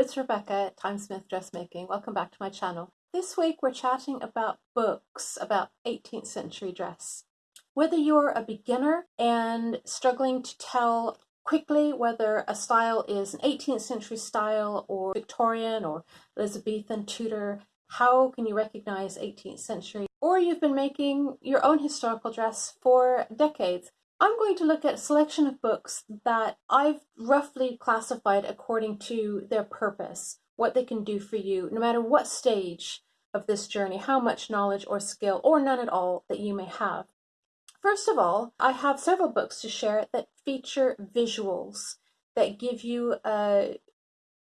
it's Rebecca Timesmith Dressmaking. Welcome back to my channel. This week we're chatting about books about 18th century dress. Whether you're a beginner and struggling to tell quickly whether a style is an 18th century style or Victorian or Elizabethan Tudor, how can you recognize 18th century? Or you've been making your own historical dress for decades. I'm going to look at a selection of books that I've roughly classified according to their purpose, what they can do for you, no matter what stage of this journey, how much knowledge or skill, or none at all, that you may have. First of all, I have several books to share that feature visuals that give you uh,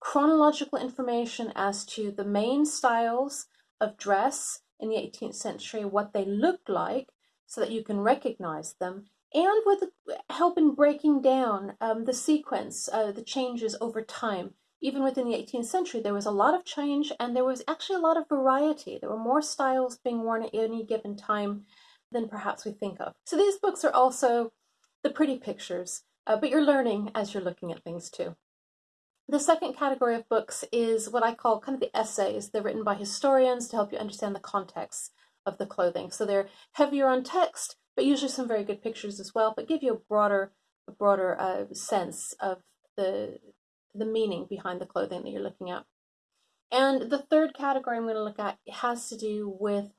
chronological information as to the main styles of dress in the 18th century, what they looked like, so that you can recognize them, and with help in breaking down um, the sequence, uh, the changes over time. Even within the 18th century, there was a lot of change and there was actually a lot of variety. There were more styles being worn at any given time than perhaps we think of. So these books are also the pretty pictures, uh, but you're learning as you're looking at things too. The second category of books is what I call kind of the essays. They're written by historians to help you understand the context of the clothing. So they're heavier on text, but usually some very good pictures as well, but give you a broader, a broader uh, sense of the, the meaning behind the clothing that you're looking at. And the third category I'm going to look at has to do with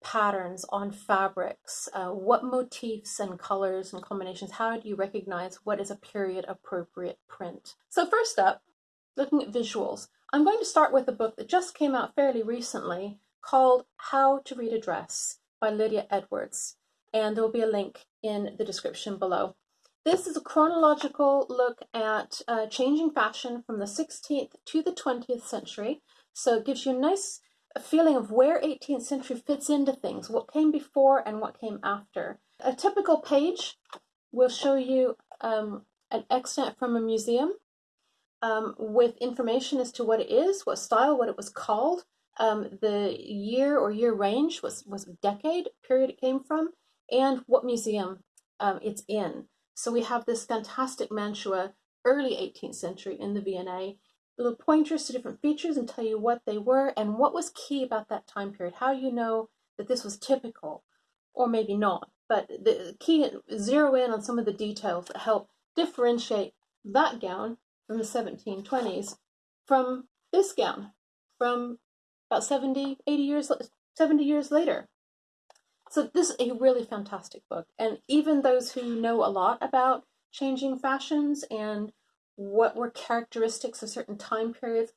patterns on fabrics. Uh, what motifs and colors and combinations, how do you recognize what is a period appropriate print? So first up, looking at visuals. I'm going to start with a book that just came out fairly recently called How to Read a Dress by Lydia Edwards and there will be a link in the description below. This is a chronological look at uh, changing fashion from the 16th to the 20th century. So it gives you a nice feeling of where 18th century fits into things, what came before and what came after. A typical page will show you um, an extant from a museum um, with information as to what it is, what style, what it was called, um, the year or year range was, was decade period it came from, and what museum um, it's in. So we have this fantastic mantua, early 18th century in the V&A, little pointers to different features and tell you what they were and what was key about that time period, how you know that this was typical or maybe not. But the key, zero in on some of the details that help differentiate that gown from the 1720s from this gown from about 70, 80 years, 70 years later. So this is a really fantastic book. And even those who know a lot about changing fashions and what were characteristics of certain time periods,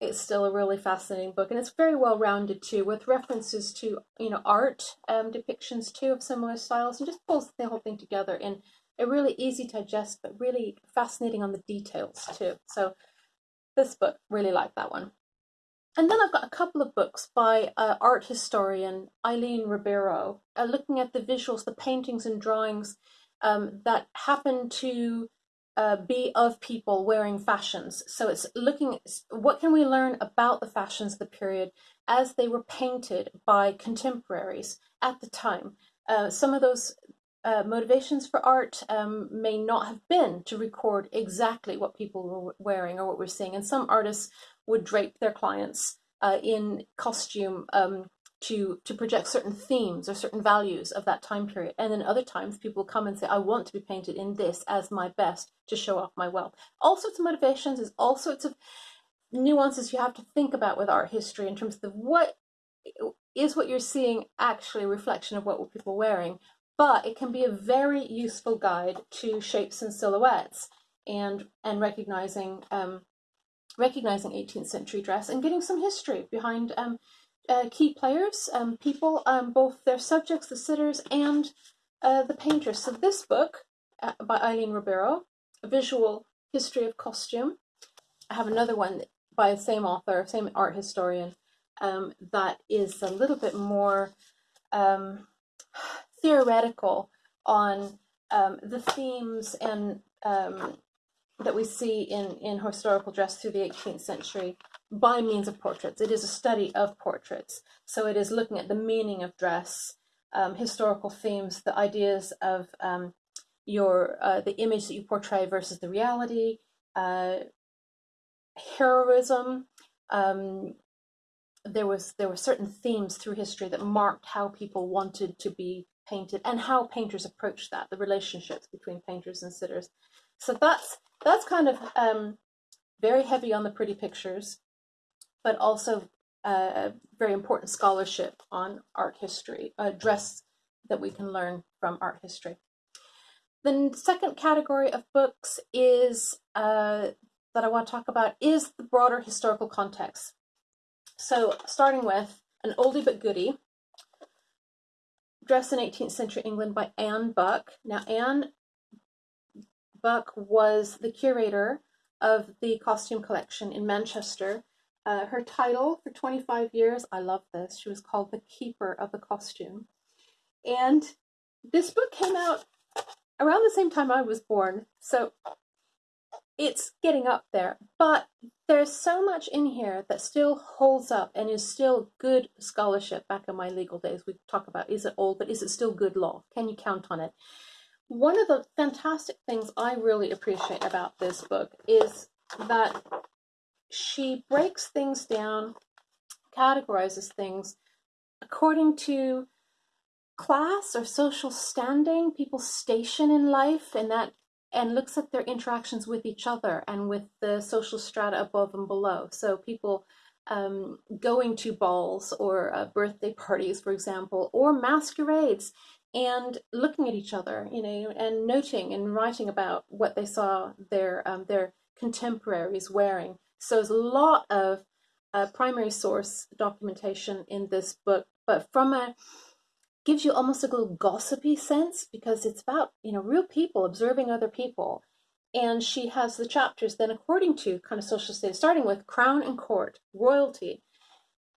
it's still a really fascinating book. And it's very well rounded too, with references to, you know, art um, depictions too of similar styles and just pulls the whole thing together in a really easy to digest, but really fascinating on the details too. So this book, really like that one. And then I've got a couple of books by uh, art historian Aileen Ribeiro, uh, looking at the visuals, the paintings and drawings um, that happen to uh, be of people wearing fashions. So it's looking at what can we learn about the fashions of the period as they were painted by contemporaries at the time. Uh, some of those uh, motivations for art um, may not have been to record exactly what people were wearing or what we're seeing. And some artists would drape their clients uh, in costume um, to to project certain themes or certain values of that time period. And then other times people come and say, I want to be painted in this as my best to show off my wealth. All sorts of motivations, there's all sorts of nuances you have to think about with art history in terms of what is what you're seeing actually a reflection of what were people wearing, but it can be a very useful guide to shapes and silhouettes and and recognizing um, recognizing 18th century dress and getting some history behind um, uh, key players, um, people, um, both their subjects, the sitters, and uh, the painters. So this book uh, by Aileen Ribeiro, A Visual History of Costume. I have another one by the same author, same art historian, um, that is a little bit more um, theoretical on um, the themes and that we see in, in historical dress through the 18th century by means of portraits. It is a study of portraits. So it is looking at the meaning of dress, um, historical themes, the ideas of um, your uh, the image that you portray versus the reality, uh, heroism. Um, there was there were certain themes through history that marked how people wanted to be painted and how painters approached that, the relationships between painters and sitters. So that's that's kind of um, very heavy on the pretty pictures, but also uh, very important scholarship on art history, a dress that we can learn from art history. The second category of books is uh, that I want to talk about is the broader historical context. So starting with an oldie but goodie, Dress in 18th Century England by Anne Buck. Now Anne Buck was the curator of the costume collection in Manchester. Uh, her title for 25 years, I love this, she was called the Keeper of the Costume. And this book came out around the same time I was born, so it's getting up there. But there's so much in here that still holds up and is still good scholarship. Back in my legal days, we talk about is it old, but is it still good law? Can you count on it? One of the fantastic things I really appreciate about this book is that she breaks things down, categorizes things according to class or social standing, people's station in life, and that and looks at their interactions with each other and with the social strata above and below. So people um, going to balls or uh, birthday parties, for example, or masquerades and looking at each other, you know, and noting and writing about what they saw their um, their contemporaries wearing. So there's a lot of uh, primary source documentation in this book, but from a gives you almost a little gossipy sense because it's about you know real people observing other people. And she has the chapters then according to kind of social status starting with crown and court royalty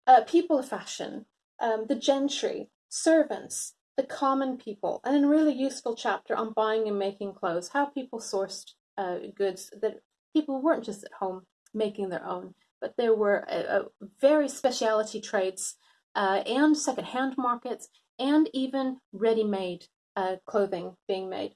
uh, people of fashion um, the gentry servants the common people and a really useful chapter on buying and making clothes how people sourced uh, goods that people weren't just at home making their own but there were uh, uh very specialty trades uh, and second-hand markets and even ready-made uh, clothing being made.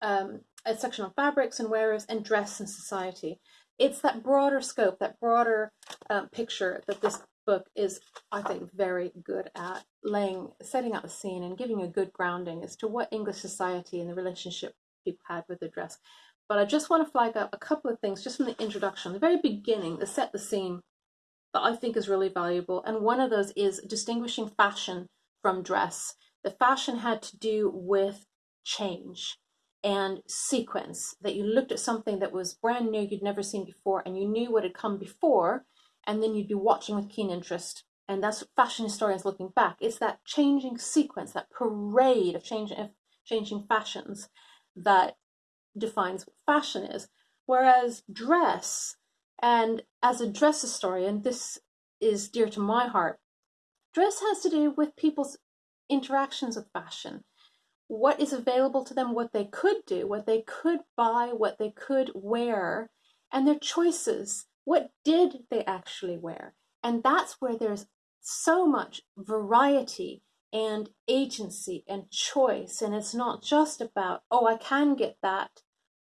Um, a section on fabrics and wearers and dress and society. It's that broader scope, that broader um, picture that this book is, I think, very good at laying, setting out the scene and giving a good grounding as to what English society and the relationship people had with the dress. But I just want to flag up a couple of things just from the introduction, the very beginning, to set the scene that I think is really valuable. And one of those is distinguishing fashion from dress. The fashion had to do with change and sequence, that you looked at something that was brand new, you'd never seen before, and you knew what had come before, and then you'd be watching with keen interest. And that's fashion historians looking back. It's that changing sequence, that parade of changing, of changing fashions that defines what fashion is. Whereas dress, and as a dress historian, this is dear to my heart, Dress has to do with people's interactions with fashion. What is available to them, what they could do, what they could buy, what they could wear, and their choices. What did they actually wear? And that's where there's so much variety and agency and choice. And it's not just about, oh, I can get that,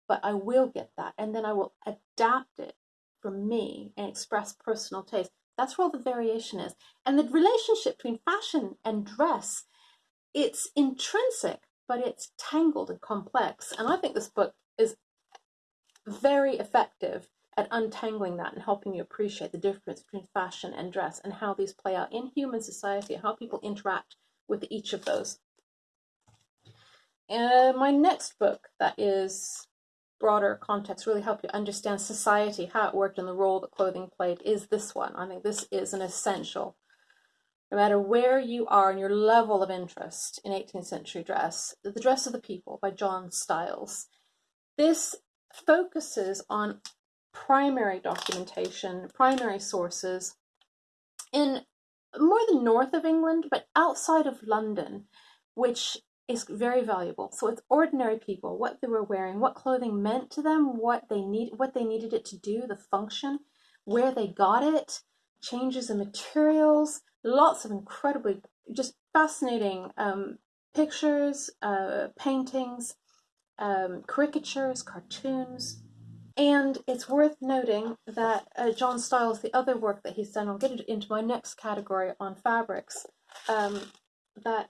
but I will get that. And then I will adapt it for me and express personal taste. That's where all the variation is. And the relationship between fashion and dress, it's intrinsic, but it's tangled and complex. And I think this book is very effective at untangling that and helping you appreciate the difference between fashion and dress and how these play out in human society, how people interact with each of those. Uh, my next book that is broader context really help you understand society, how it worked, and the role that clothing played is this one. I think this is an essential. No matter where you are and your level of interest in 18th century dress, The Dress of the People by John Styles. This focuses on primary documentation, primary sources in more the north of England, but outside of London, which is very valuable. So it's ordinary people, what they were wearing, what clothing meant to them, what they need, what they needed it to do, the function, where they got it, changes in materials, lots of incredibly just fascinating um, pictures, uh, paintings, um, caricatures, cartoons. And it's worth noting that uh, John Styles, the other work that he's done, I'll get it into my next category on fabrics, um, that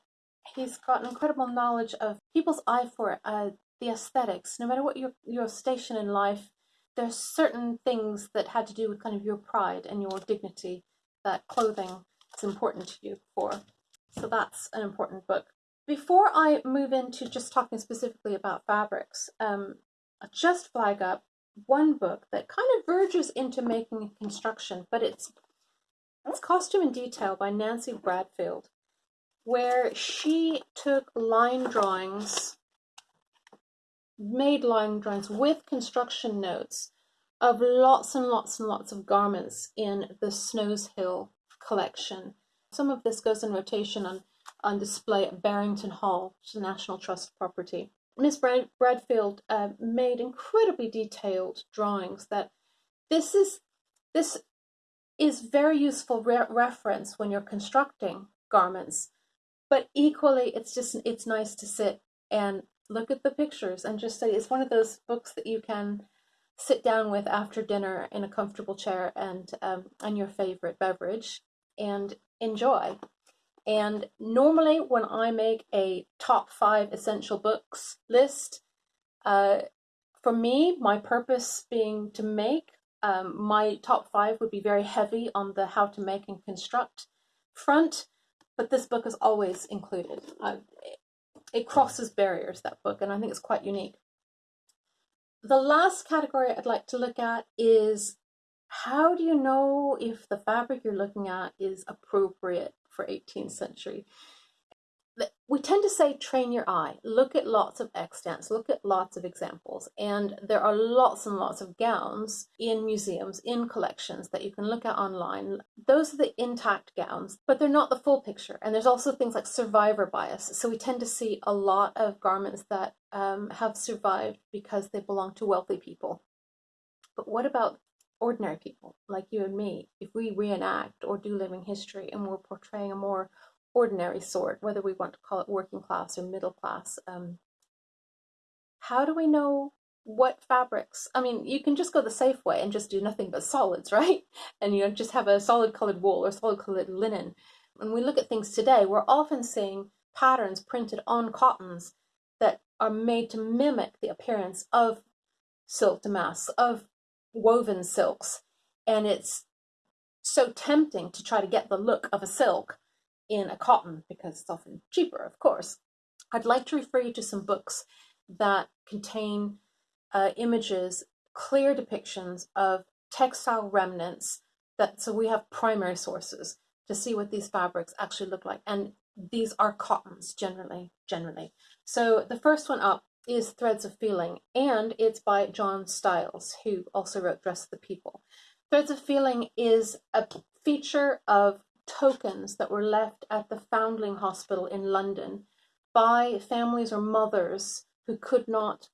he's got an incredible knowledge of people's eye for uh, the aesthetics. No matter what your, your station in life, there's certain things that had to do with kind of your pride and your dignity that clothing is important to you for. So that's an important book. Before I move into just talking specifically about fabrics, um, I'll just flag up one book that kind of verges into making a construction, but it's it's Costume in Detail by Nancy Bradfield, where she took line drawings, made line drawings with construction notes of lots and lots and lots of garments in the Snowshill collection. Some of this goes in rotation on on display at Berrington Hall, which is a National Trust property. Miss Brad- Bradfield uh, made incredibly detailed drawings that this is this is very useful re- reference when you're constructing garments but equally it's just it's nice to sit and look at the pictures and just say it's one of those books that you can sit down with after dinner in a comfortable chair and um, and your favorite beverage and enjoy. And normally, when I make a top five essential books list, uh, for me, my purpose being to make, um, my top five would be very heavy on the how to make and construct front, but this book is always included. Uh, it crosses barriers, that book, and I think it's quite unique. The last category I'd like to look at is how do you know if the fabric you're looking at is appropriate for 18th century. We tend to say train your eye, look at lots of extants, look at lots of examples, and there are lots and lots of gowns in museums, in collections that you can look at online. Those are the intact gowns, but they're not the full picture. And there's also things like survivor bias. So we tend to see a lot of garments that um, have survived because they belong to wealthy people. But what about ordinary people like you and me, if we reenact or do living history and we're portraying a more ordinary sort, whether we want to call it working class or middle class, um, how do we know what fabrics? I mean, you can just go the safe way and just do nothing but solids, right? And you know, just have a solid colored wool or solid colored linen. When we look at things today, we're often seeing patterns printed on cottons that are made to mimic the appearance of silk damask, of woven silks. And it's so tempting to try to get the look of a silk in a cotton because it's often cheaper, of course. I'd like to refer you to some books that contain uh, images, clear depictions of textile remnants. That so we have primary sources to see what these fabrics actually look like, and these are cottons generally. Generally, so the first one up is Threads of Feeling, and it's by John Styles, who also wrote Dress of the People. Threads of Feeling is a feature of tokens that were left at the Foundling Hospital in London by families or mothers who could not,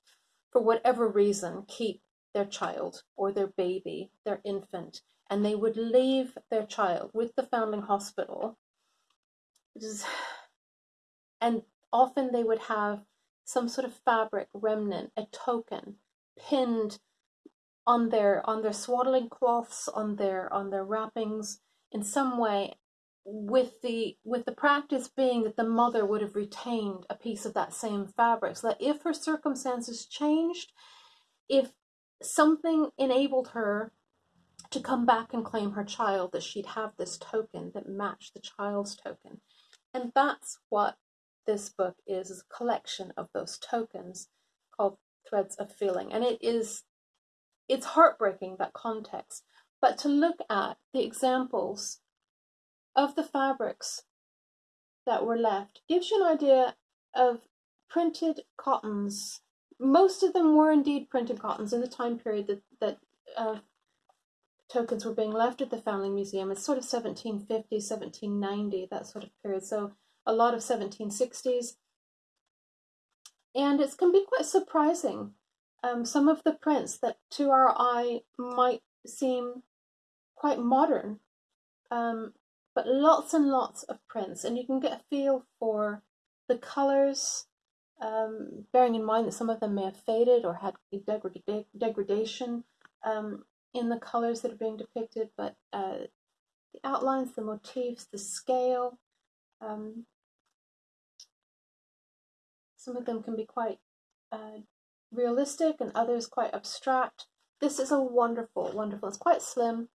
for whatever reason, keep their child or their baby, their infant, and they would leave their child with the Foundling Hospital. And often they would have some sort of fabric remnant, a token, pinned on their on their swaddling cloths, on their on their wrappings in some way, with the with the practice being that the mother would have retained a piece of that same fabric, so that if her circumstances changed, if something enabled her to come back and claim her child, that she'd have this token that matched the child's token. And that's what this book is, is a collection of those tokens called Threads of Feeling. And it is, it's heartbreaking, that context. But to look at the examples of the fabrics that were left gives you an idea of printed cottons. Most of them were indeed printed cottons in the time period that, that uh, tokens were being left at the Foundling Museum. It's sort of 1750, 1790, that sort of period. So a lot of 1760s. And it can be quite surprising. Um, some of the prints that to our eye might seem quite modern, um, but lots and lots of prints, and you can get a feel for the colors, um, bearing in mind that some of them may have faded or had degrad degradation um, in the colors that are being depicted, but uh, the outlines, the motifs, the scale, um, some of them can be quite uh, realistic and others quite abstract. This is a wonderful, wonderful, it's quite slim.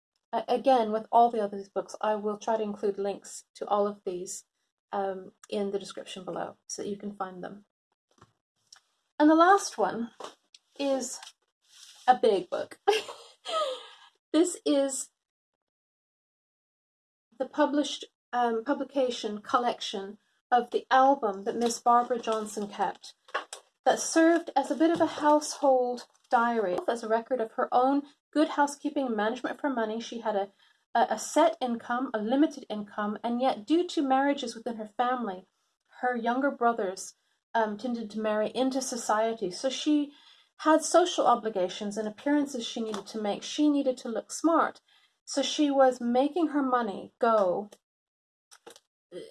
Again, with all the other books, I will try to include links to all of these um, in the description below so that you can find them. And the last one is a big book. this is the published um, publication collection of the album that Miss Barbara Johnson kept that served as a bit of a household diary, as a record of her own good housekeeping and management for money. She had a, a, set income, a limited income, and yet due to marriages within her family, her younger brothers um, tended to marry into society. So she had social obligations and appearances she needed to make. She needed to look smart. So she was making her money go,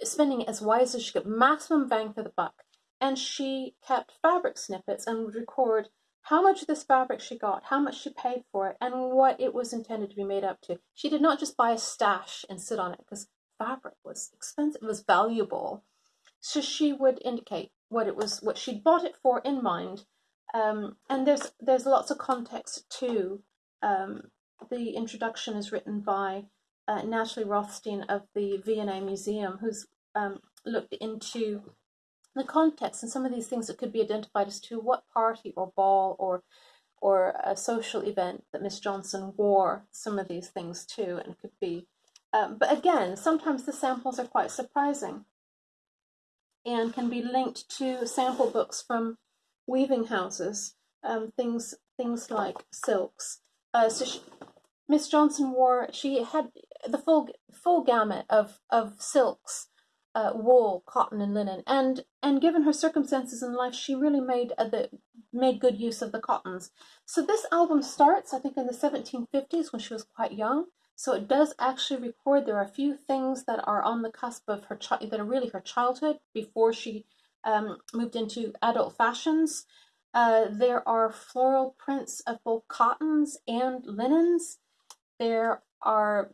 spending it as wise as she could, maximum bang for the buck. And she kept fabric snippets and would record how much of this fabric she got, how much she paid for it, and what it was intended to be made up to. She did not just buy a stash and sit on it because fabric was expensive, it was valuable. So she would indicate what it was, what she'd bought it for in mind. Um, and there's there's lots of context too. Um, the introduction is written by uh, Natalie Rothstein of the V&A Museum, who's um, looked into the context and some of these things that could be identified as to what party or ball or or a social event that Miss Johnson wore some of these things too, and could be. Um, but again, sometimes the samples are quite surprising and can be linked to sample books from weaving houses, um, things things like silks. Uh, so Miss Johnson wore she had the full full gamut of of silks, uh, wool, cotton, and linen, and and given her circumstances in life, she really made uh, the made good use of the cottons. So this album starts, I think, in the 1750s when she was quite young. So it does actually record. There are a few things that are on the cusp of her that are really her childhood before she um, moved into adult fashions. Uh, there are floral prints of both cottons and linens. There are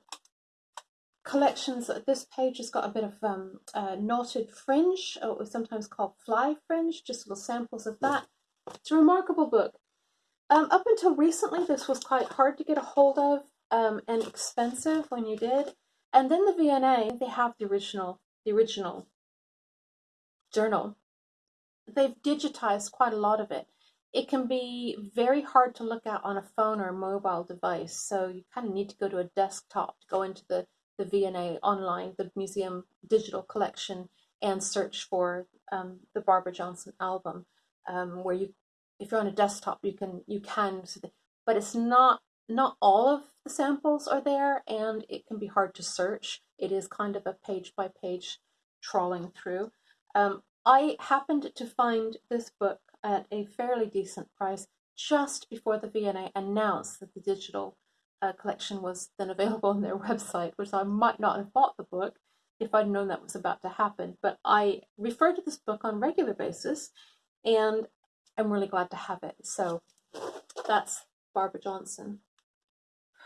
collections. This page has got a bit of um, uh, knotted fringe, or sometimes called fly fringe, just little samples of that. It's a remarkable book. Um, up until recently, this was quite hard to get a hold of um, and expensive when you did. And then the V&A, they have the original, the original journal. They've digitized quite a lot of it. It can be very hard to look at on a phone or a mobile device, so you kind of need to go to a desktop to go into the, the V&A online, the museum digital collection, and search for um, the Barbara Johnson album, um, where you, if you're on a desktop, you can, you can, but it's not not all of the samples are there and it can be hard to search. It is kind of a page by page trawling through. Um, I happened to find this book at a fairly decent price just before the V&A announced that the digital uh, collection was then available on their website, which I might not have bought the book if I'd known that was about to happen. But I refer to this book on regular basis and I'm really glad to have it. So that's Barbara Johnson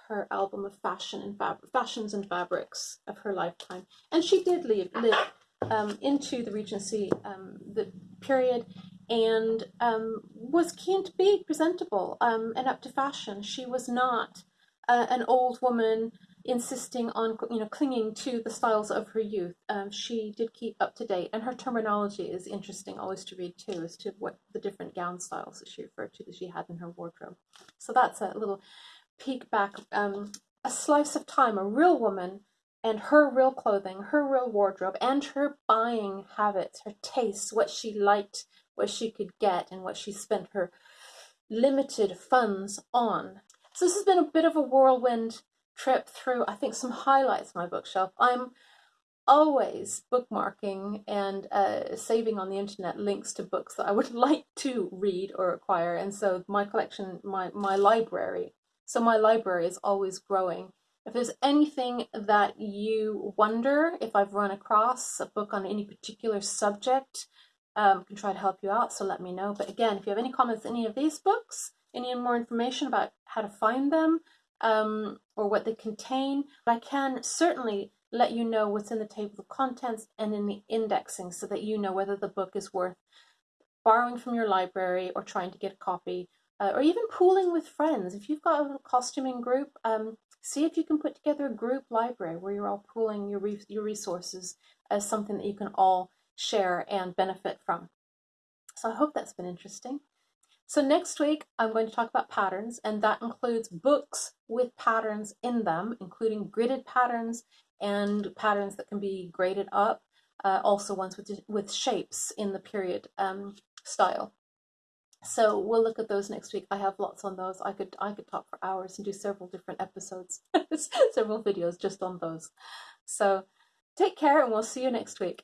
her album of fashion and fab- fashions and fabrics of her lifetime, and she did live live um, into the Regency um, the period and um, was keen to be presentable um, and up to fashion. She was not an old woman insisting on you know clinging to the styles of her youth. Um, she did keep up to date, and her terminology is interesting always to read too, as to what the different gown styles that she referred to that she had in her wardrobe. So that's a little peek back um, a slice of time, a real woman and her real clothing, her real wardrobe, and her buying habits, her tastes, what she liked, what she could get, and what she spent her limited funds on. So this has been a bit of a whirlwind trip through, I think, some highlights of my bookshelf. I'm always bookmarking and uh, saving on the internet links to books that I would like to read or acquire. And so my collection, my, my library so my library is always growing. If there's anything that you wonder if I've run across a book on any particular subject um, can try to help you out, so let me know. But again, if you have any comments any of these books, any more information about how to find them um, or what they contain, But I can certainly let you know what's in the table of contents and in the indexing so that you know whether the book is worth borrowing from your library or trying to get a copy uh, or even pooling with friends. If you've got a costuming group, um, see if you can put together a group library where you're all pooling your, re your resources as something that you can all share and benefit from. So I hope that's been interesting. So next week, I'm going to talk about patterns, and that includes books with patterns in them, including gridded patterns and patterns that can be graded up, uh, also ones with, with shapes in the period um, style. So we'll look at those next week. I have lots on those. I could I could talk for hours and do several different episodes, several videos just on those. So take care and we'll see you next week.